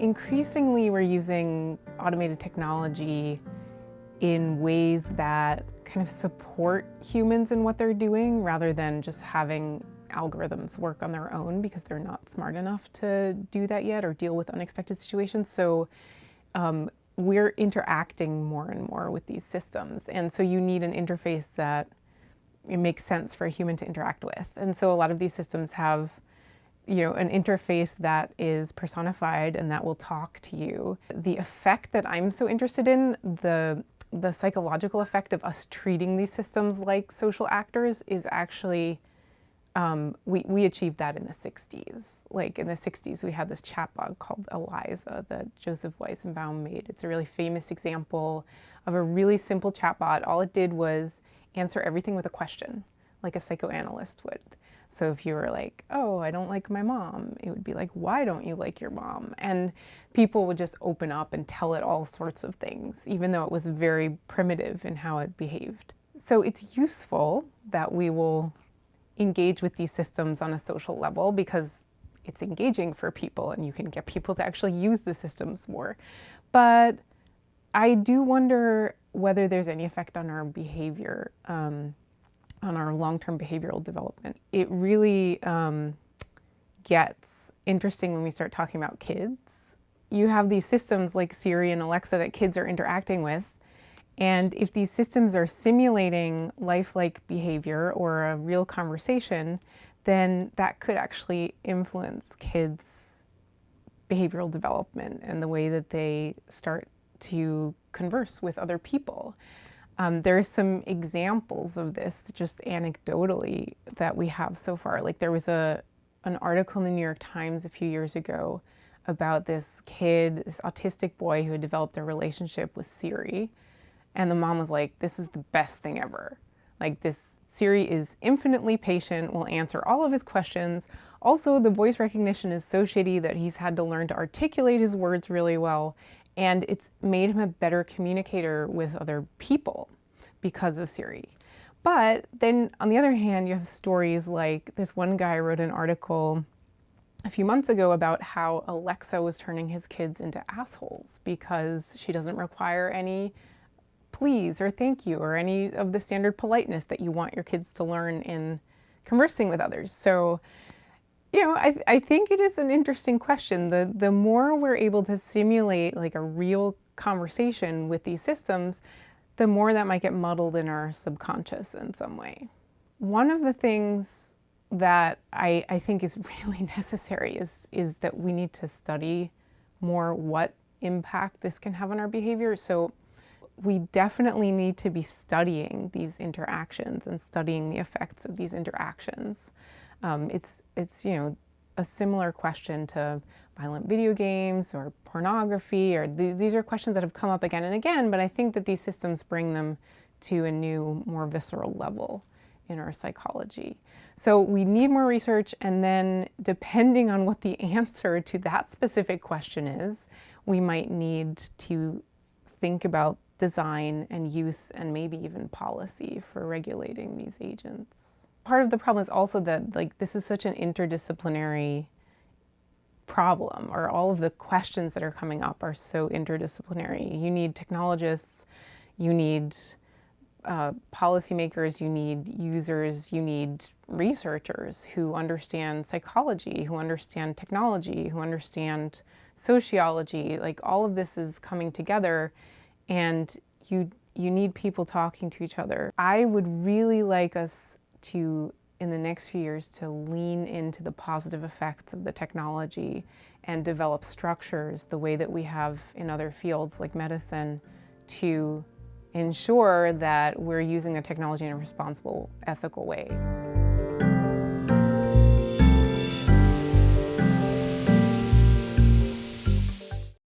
Increasingly, we're using automated technology in ways that kind of support humans in what they're doing rather than just having algorithms work on their own because they're not smart enough to do that yet or deal with unexpected situations. So um, we're interacting more and more with these systems. And so you need an interface that it makes sense for a human to interact with. And so a lot of these systems have you know, an interface that is personified and that will talk to you. The effect that I'm so interested in, the the psychological effect of us treating these systems like social actors is actually, um, we, we achieved that in the 60s. Like in the 60s, we had this chatbot called Eliza that Joseph Weizenbaum made. It's a really famous example of a really simple chatbot. All it did was answer everything with a question, like a psychoanalyst would. So if you were like, oh, I don't like my mom, it would be like, why don't you like your mom? And people would just open up and tell it all sorts of things, even though it was very primitive in how it behaved. So it's useful that we will engage with these systems on a social level because it's engaging for people and you can get people to actually use the systems more. But I do wonder whether there's any effect on our behavior. Um, on our long-term behavioral development. It really um, gets interesting when we start talking about kids. You have these systems like Siri and Alexa that kids are interacting with, and if these systems are simulating lifelike behavior or a real conversation, then that could actually influence kids' behavioral development and the way that they start to converse with other people. Um, there are some examples of this just anecdotally that we have so far. Like there was a an article in the New York Times a few years ago about this kid, this autistic boy who had developed a relationship with Siri. And the mom was like, this is the best thing ever. Like this Siri is infinitely patient, will answer all of his questions. Also, the voice recognition is so shitty that he's had to learn to articulate his words really well and it's made him a better communicator with other people because of Siri. But then on the other hand, you have stories like this one guy wrote an article a few months ago about how Alexa was turning his kids into assholes because she doesn't require any please or thank you or any of the standard politeness that you want your kids to learn in conversing with others. So you know, I, I think it is an interesting question. The, the more we're able to simulate like a real conversation with these systems, the more that might get muddled in our subconscious in some way. One of the things that I, I think is really necessary is, is that we need to study more what impact this can have on our behavior. So we definitely need to be studying these interactions and studying the effects of these interactions. Um, it's, it's, you know, a similar question to violent video games or pornography, or th these are questions that have come up again and again, but I think that these systems bring them to a new, more visceral level in our psychology. So we need more research, and then depending on what the answer to that specific question is, we might need to think about design and use and maybe even policy for regulating these agents part of the problem is also that like this is such an interdisciplinary problem or all of the questions that are coming up are so interdisciplinary. You need technologists, you need uh, policymakers, you need users, you need researchers who understand psychology, who understand technology, who understand sociology. Like all of this is coming together and you you need people talking to each other. I would really like us to, in the next few years, to lean into the positive effects of the technology and develop structures the way that we have in other fields like medicine to ensure that we're using the technology in a responsible, ethical way.